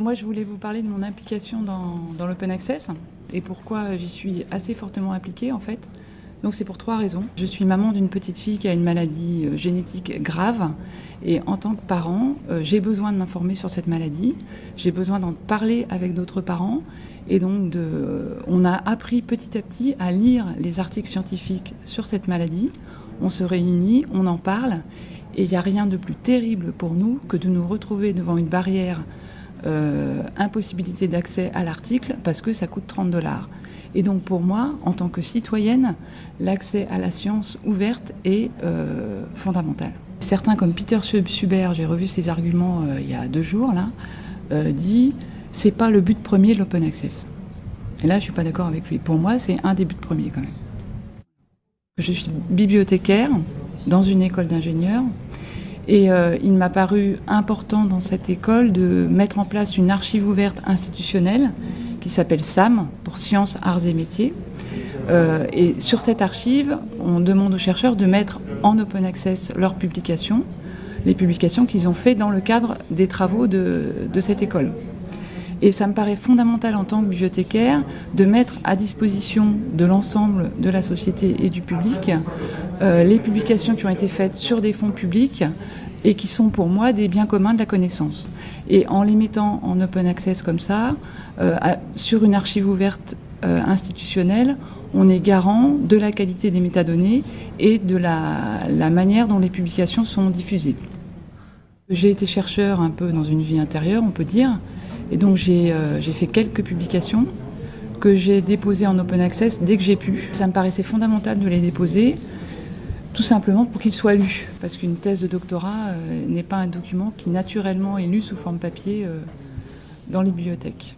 Moi, je voulais vous parler de mon implication dans, l'open access et pourquoi j'y suis assez fortement impliquée en fait. Donc c'est pour trois raisons. Je suis maman d'une petite fille qui a une maladie euh, génétique grave et en tant que parent, euh, j'ai besoin de m'informer sur cette maladie, j'ai besoin d'en parler avec d'autres parents et donc euh, on a appris petit à petit à lire les articles scientifiques sur cette maladie. On se réunit, on en parle et il n'y a rien de plus terrible pour nous que de nous retrouver devant une barrière euh, impossibilité d'accès à l'article parce que ça coûte 30 dollars. Et donc pour moi, en tant que citoyenne, l'accès à la science ouverte est euh, fondamental. Certains comme Peter Suber, j'ai revu ses arguments euh, il y a deux jours là, dit c'est pas le but premier de l'open access. Et là, je suis pas d'accord avec lui. Pour moi, c'est un des buts premiers quand même. Je suis bibliothécaire dans une école d'ingénieurs et euh, il m'a paru important dans cette école de mettre en place une archive ouverte institutionnelle qui s'appelle SAM, pour Sciences, Arts et Métiers. Euh, et sur cette archive, on demande aux chercheurs de mettre en open access leurs publications, les publications qu'ils ont faites dans le cadre des travaux de, cette école. Et ça me paraît fondamental en tant que bibliothécaire de mettre à disposition de l'ensemble de la société et du public les publications qui ont été faites sur des fonds publics et qui sont pour moi des biens communs de la connaissance. Et en les mettant en open access comme ça, euh, sur une archive ouverte euh, institutionnelle, on est garant de la qualité des métadonnées et de la, manière dont les publications sont diffusées. J'ai été chercheur un peu dans une vie intérieure, on peut dire, et donc j'ai euh, fait quelques publications que j'ai déposées en open access dès que j'ai pu. Ça me paraissait fondamental de les déposer, tout simplement pour qu'ils soient lus, parce qu'une thèse de doctorat euh, n'est pas un document qui naturellement est lu sous forme papier euh, dans les bibliothèques.